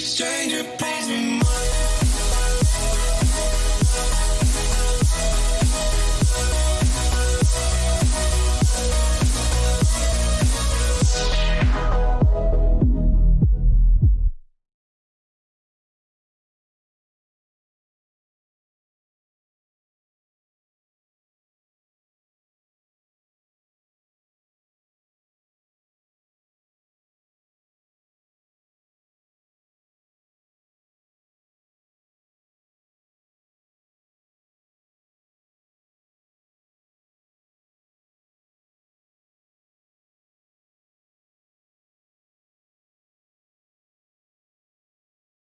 stranger.